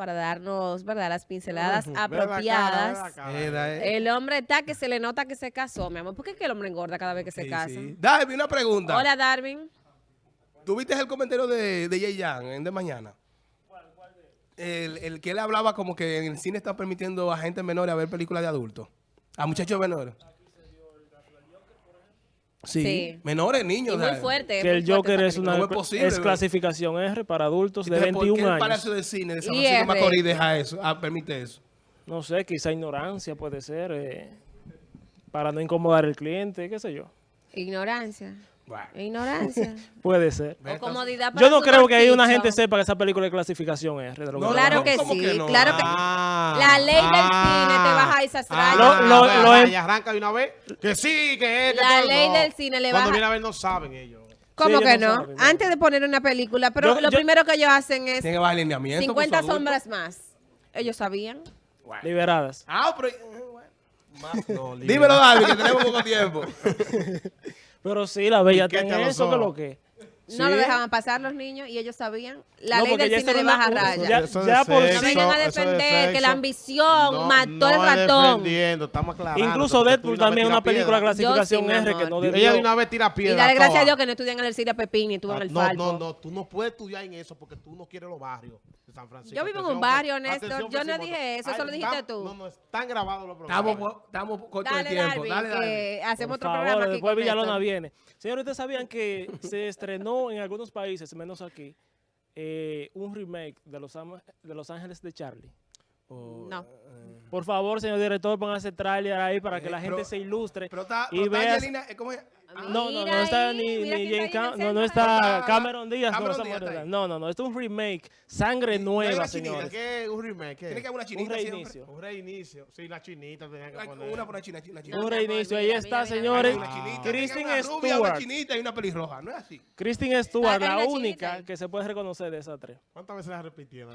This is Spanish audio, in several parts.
para darnos, ¿verdad?, las pinceladas Ve la cara, ve la apropiadas. cara. Era, eh. El hombre está que se le nota que se casó, mi amor. ¿Por qué es que el hombre engorda cada vez que se casa? sí. Darby, una pregunta. Hola, Darwin. ¿Tuviste el comentario de, de Jay Yang en de mañana? El, el que él hablaba como que en el cine están permitiendo a gente menores a ver películas de adultos. A muchachos menores. Sí, Sí. menores, niños. Y muy fuerte. Que el Joker esa es una ¿Cómo es posible, es bro? clasificación R para adultos de Entonces, ¿por qué 21 el años. Palacio de Cine de San Francisco. Macorís deja eso, ah, permite eso? No sé, quizá ignorancia puede ser, eh, para no incomodar al cliente, qué sé yo. Ignorancia. Bueno. Ignorancia. Para ser. o comodidad para Yo no creo que ahí una gente sepa que esa película es clasificación. De lo que No, Claro no, que ¿cómo sí, que no? claro que Ah, La ley del ah, cine te baja esas ah, rayas. Lo- lo- vea, lo vaya, em- arranca de una vez. Que sí, que es. que La ley no. del cine le Cuando baja- viene a ver no saben ellos. ¿Cómo Sí, que no. Antes de poner una película, pero Yo- lo yo- primero que ellos hacen es Tiene que bajar alineamiento. 50 con su adulto. sombras más. Ellos sabían. Liberadas. Ah, pero... Más no, libre. Dímelo, Darby, que tenemos poco tiempo. Pero sí, la bella está en eso, que lo que. No lo Sí. dejaban pasar los niños y ellos sabían. La No, ley del cine era baja una- rayas. ya- Eso de ya por sexo, No vengan a de defender que la ambición No, mató no el es ratón. estamos aclarando. Incluso Deadpool de también es una película clasificación sí, R que no Ella debió. de una vez tira Y piedra. dale gracias a. Dios que no estudian en el Siria Pepín ni tú en Ah, el no, Falco. no, no, tú no puedes estudiar en eso porque tú no quieres los barrios de San Francisco. Yo vivo en un barrio, Néstor. atención, Yo no dije eso, eso lo dijiste tú. No, no, están grabados los programas. Estamos, estamos cortos de Dale, tiempo. Darby, Dale, que hacemos Por otro favor, programa aquí después Villalona viene. Señores, ustedes sabían que se estrenó en algunos países, menos aquí, eh, un remake de Los, de Los Ángeles de Charlie. No. Por favor, señor director, pongan ese tráiler ahí para que Eh, la gente pero- se ilustre. Pero está, y pero está veas- Angelina, eh, ¿cómo es? No, no, no está ahí, ni, ni Cam- no, no está Cameron Díaz, Cameron no, Díaz está no, no, no, esto es un remake, sangre nueva, señores. ¿Qué es un remake? ¿Qué? Tiene que haber una Un chinita siempre. reinicio. Un reinicio. Sí, la chinita tenían que poner. Una por una china, china. No, Un reinicio, ahí está, mira, mira. señores. Hay una chinita, Kristen una rubia, una Stewart. chinita y una pelirroja, ¿no es así? Kristen Stewart, la única que se puede reconocer de esas tres. ¿Cuántas veces la repitieron?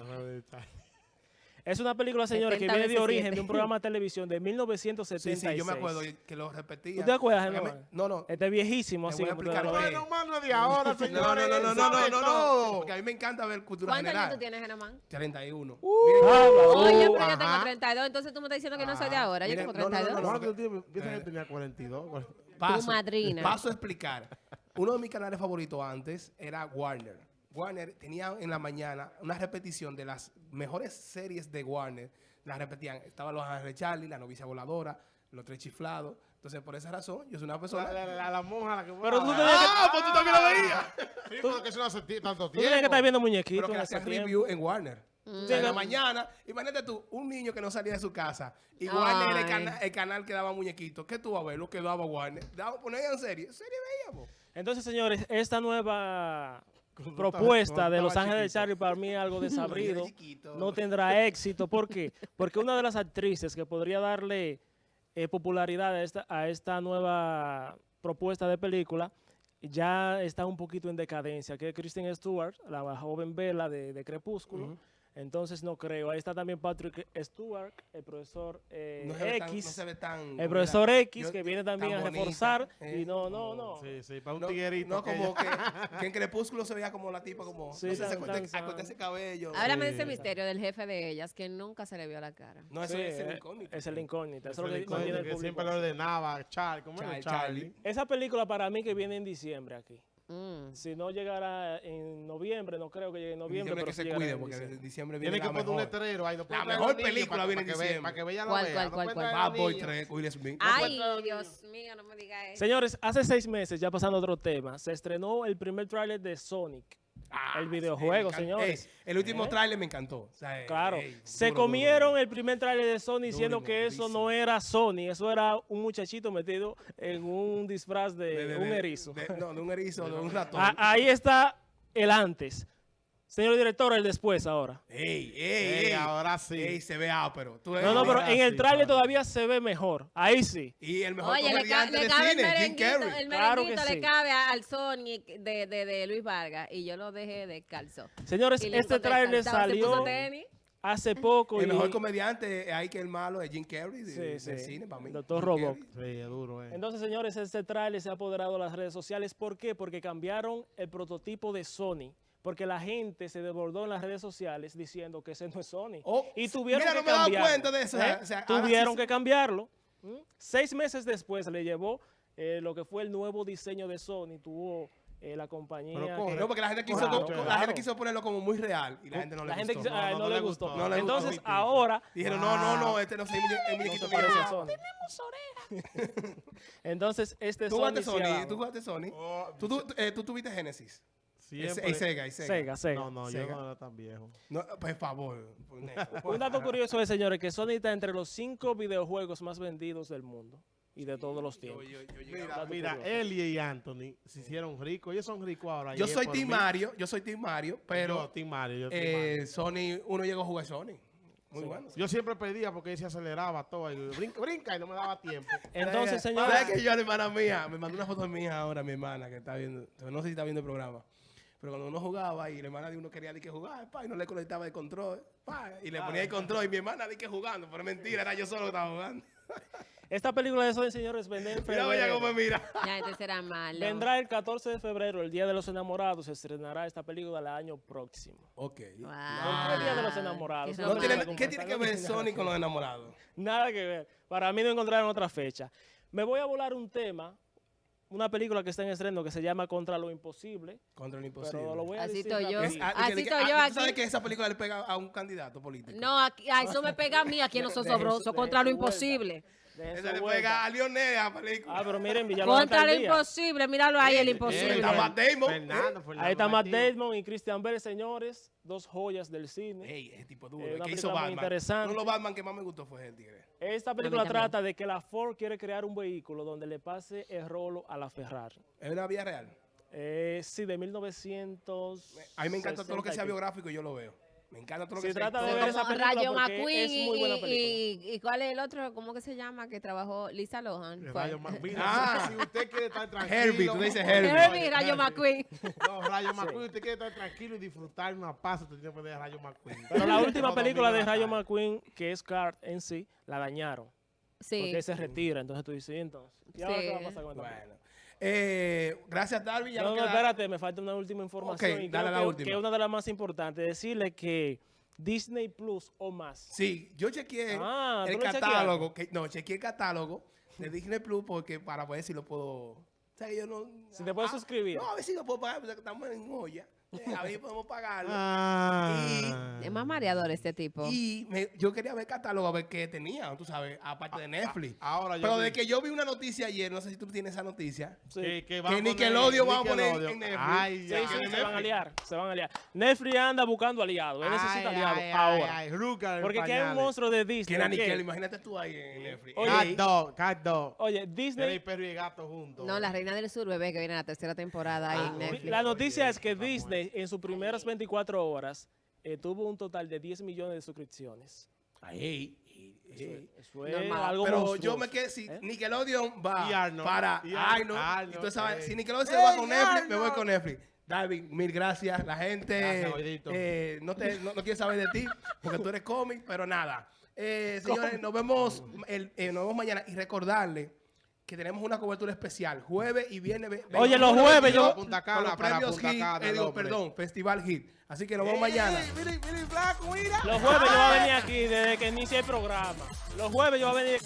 Es una película, señores, que 70 viene de origen de un programa de televisión de 1976. Sí, sí, yo me acuerdo que lo repetía. ¿Tú te acuerdas, me- No, no. Este es viejísimo, así. Bueno, mano de ahora, No, señores. no, no, no, no, no, no. Porque a mí me encanta ver cultura ¿Cuántos años general. tú tienes, Germán? 31. Ah, Oye, uh, pero yo ajá. tengo 32, entonces tú me estás diciendo que no soy de ahora. Yo tengo no, no, no, 32. no, que tenía 42. Paso, madrina. Paso a explicar. Uno de mis canales favoritos antes era Warner. Warner tenía en la mañana una repetición de las mejores series de Warner. Las repetían. Estaban Los Ángeles de Charlie, La Novicia Voladora, Los Tres Chiflados. Entonces, por esa razón, yo soy una persona... La, la, la, la monja la que Pero tú tenías que- Ah, pues tú también lo veías. Sí, pero que eso no hace tanto Tú tienes que tiempo. estar viendo pero muñequitos que le ese hacían tiempo. review en Warner. Mm. En la mañana, imagínate tú, un niño que no salía de su casa y. Warner era el, cana- el canal que daba muñequitos. ¿Qué tú vas a ver? Lo que daba Warner. Daba, ponían serie. Serie veíamos. Entonces, señores, esta nueva propuesta de Los Ángeles de. Charlie para mí es algo desabrido. No tendrá éxito. ¿Por qué? Porque una de las actrices que podría darle eh, popularidad a esta, a esta nueva propuesta de película ya está un poquito en decadencia, que es Kristen Stewart, la joven Bella de, de Crepúsculo. Entonces no creo. Ahí está también Patrick Stewart, el profesor eh, No se ve tan- X. no se ve tan- el profesor X, Yo- que viene también a bonita, reforzar. eh, y no, no, no. Sí, sí, para un No, tiguerito. no, como que, que en Crepúsculo se veía como la tipa, como. Sí, no sé, tan- se ese cabello. Háblame de ese misterio del jefe de ellas que nunca se le vio la cara. No, eso Sí, es el eh, incógnito. Es el incógnito. Eso es lo que tiene el que público. siempre lo ordenaba. Charlie, ¿cómo era? Charlie, Charlie. Charlie. Esa película para mí que viene en diciembre aquí. Mm. Si no llegara en noviembre, no creo que llegue en noviembre, Diciembre pero que se cuide, en porque diciembre. en diciembre viene Tiene que la poner un mejor. letrero ahí. no puede La mejor película para- viene en para que ve- diciembre. Para que vea la ¿Cuál, vea. cuál, no cuál, puede cuál? traer a los Bad Boy niños. 3, Will Smith. Ay, Dios mío, no me digas eso. Señores, hace seis meses, ya pasando a otro tema, se estrenó el primer tráiler de Sonic, Ah, el videojuego, señores. Ey, el último ¿Eh? tráiler me encantó. O sea, ey, Claro, ey, se duro, comieron duro. el primer tráiler de Sony diciendo que eso no era Sony, eso era un muchachito metido en un disfraz de, De- de- un erizo. de- no, de un erizo, de un ratón. Ah, ahí está el antes. Señor director, el después ahora. Ey, ey, Ey, ey. ahora sí. Ey, se ve ápero. Tú No, no, pero en el sí, tráiler claro. todavía se ve mejor. Ahí sí. Y el mejor Oye, le, ca- comediante le de cabe el cine, Jim merenguito, Carrey. el Claro que merenguito sí. le cabe al Sonic de, de, de Luis Vargas y yo lo dejé descalzo. Señores, Y le este puso salió hace poco. El y- mejor comediante hay que el malo es Jim Carrey de, Sí, del sí. cine para mí. Doctor Jim Robot. Carrey. Sí, es duro, eh. Entonces, señores, este tráiler se ha apoderado de las redes sociales. ¿Por qué? Porque cambiaron el prototipo de Sony porque la gente se desbordó en las redes sociales diciendo que ese no es Sony. Oh, y tuvieron mira, que no me he dado cambiarlo. cuenta de eso, ¿eh? o sea, ahora tuvieron sí- que cambiarlo. ¿m? Seis meses después le llevó eh, lo que fue el nuevo diseño de Sony, tuvo eh, la compañía... Pero que-. No, porque la gente quiso, Claro, co- la claro. gente quiso ponerlo como muy real y la gente no le la gente gustó. quiso- ah, No, no, no le gustó. gustó. No le Entonces, gustó. ahora Dijeron, no, no, no, este no es el no muñequito se que yo parece a jugaba. Sony. Entonces, este ¿Tú Sony Sony? ¿Tú jugaste Sony? Oh, ¿Tú, tú, eh, tú tuviste Genesis? Siempre- Y Sega, y Sega. Sega, Sega. No, no, Sega. yo no era tan viejo. No, por favor. por. Un dato curioso es, señores, que Sony está entre los cinco videojuegos más vendidos del mundo y de todos los tiempos. yo, yo, yo- Mira, mira, y Anthony se hicieron ricos. Ellos son ricos ahora. yo es soy Team mí. Mario, yo soy Team Mario, Yo, pero Team Mario, yo, Team eh, Mario. Sony, uno llegó a jugar Sony. Muy Sí. bueno. Yo siempre pedía porque él se aceleraba todo. Y brinca, brinca y no me daba tiempo. Entonces, ¿Sabes señores, que yo, la hermana mía, me mandó una foto de mi hija ahora, mi hermana, que está viendo, no sé si está viendo el programa, pero cuando uno jugaba y la hermana de uno quería de que jugar, pa, y no le conectaba el control, pa, y le ponía el control y mi hermana de que jugando, pero es mentira, era yo solo que estaba jugando. esta película de Sony, señores, vende en Mira, oye, cómo me febrero. mira. Ya, este será malo. Vendrá el 14 de febrero, el Día de los Enamorados, se estrenará esta película el año próximo. Ok. Wow. ¿Por qué el Día de los Enamorados? Qué No tiene-. ¿Qué tiene que ver Sony con los enamorados? Nada que ver. Para mí no encontraron otra fecha. Me voy a volar un tema, una película que está en estreno que se llama Contra lo Imposible, Contra lo imposible. pero lo voy a Así decir estoy yo. Es- ah, Así que- estoy ah, yo ¿tú sabes que esa película le pega a un candidato político? No, aquí- a eso me pega a mí, aquí no eso- de contra lo imposible. Esa le pega a Lionel la película. Ah, pero miren, Villalobos Contra está lo al día. imposible, míralo ahí, el Eh, imposible. está Matt Damon. Fernando, Fernando Ahí está Matt. Damon y Christian Bale, señores, dos joyas del cine. Ey, ese tipo duro. Eh, el que hizo Batman. interesante. Uno de los Batman que más me gustó fue el tigre. Esta película trata de que la Ford quiere crear un vehículo donde le pase el rolo a la Ferrari. ¿Es una vía real? Eh, sí, de 1900. A mí me encanta todo lo que sea biográfico y yo lo veo. Me encanta todo lo Se que sea trata de historia. ver esa Como película Rayo McQueen es muy buena y, película. y, y ¿cuál es el otro? ¿Cómo que se llama? Que trabajó Lisa Lohan. Rayo Mira, Ah. si usted quiere estar tranquilo. Herbie, tú dices Herbie. Herbie, Rayo. McQueen. No, Rayo McQueen, usted quiere estar tranquilo y disfrutar una paz, usted tiene que ver Rayo McQueen. Pero la última película de Rayo. McQueen, que es Card en sí, la dañaron. Sí. Porque se retira. Entonces tú dices, ¿y entonces. ¿Y ahora Sí. qué va a pasar con? Bueno. Eh, gracias, Darby. Ya No, no queda- espérate, me falta una última información. Ok, y dale la que, última. que es una de las más importantes. Decirle que Disney Plus o más. Sí, yo chequeé Ah, el ¿tú lo catálogo. Que, no, chequeé el catálogo de Disney Plus porque para ver si lo puedo. O sea, que yo no. Si te puedes ah, suscribir. No, a ver si lo puedo pagar, porque estamos en olla. Eh, A ver si podemos pagarlo. Ah. Más mareador este tipo. Y me- yo quería ver el catálogo a ver qué tenía, tú sabes, aparte de Netflix. Ahora yo Pero vi de que yo vi una noticia ayer, no sé si tú tienes esa noticia. Sí. que, que, Que van a poner Nickelodeon va a poner en Netflix. Ay, Sí, se van a liar, se van a liar. Netflix anda buscando aliados, él necesita aliados ahora. ay, Ruca en Porque aquí hay un monstruo de Que Disney. era que- Nickel, imagínate tú ahí en Netflix. Oye, Cat dog, cat dog. Oye, Disney, perro y el gato juntos. No, La Reina del Sur, bebé, que viene la tercera temporada ahí Ah, en Netflix. la noticia es que Disney en sus primeras 24 horas eh, tuvo un total de 10 millones de suscripciones. Ay, ey. Eso es Normal. algo Pero monstruoso. yo me quedé, si ¿Eh? Nickelodeon va Y Arnold. para Arnold, Arnold, y tú sabes, eh. si Nickelodeon se va ¡Ey, con Netflix, me voy con Netflix. Darwin, mil gracias. La gente Gracias, eh, no, te, no, no quiere saber de ti porque tú eres cómic, pero nada. Eh, señores, nos vemos, el, eh, nos vemos mañana y recordarle que tenemos una cobertura especial jueves y viernes. Oye, 21, los jueves 22, yo- Punta con Cana, los para premios Punta Cana, eh, digo, perdón, Festival Hit. Así que nos vemos mañana. Flaco, mira. Los jueves yo voy a venir aquí desde que inicie el programa. Los jueves yo voy a venir.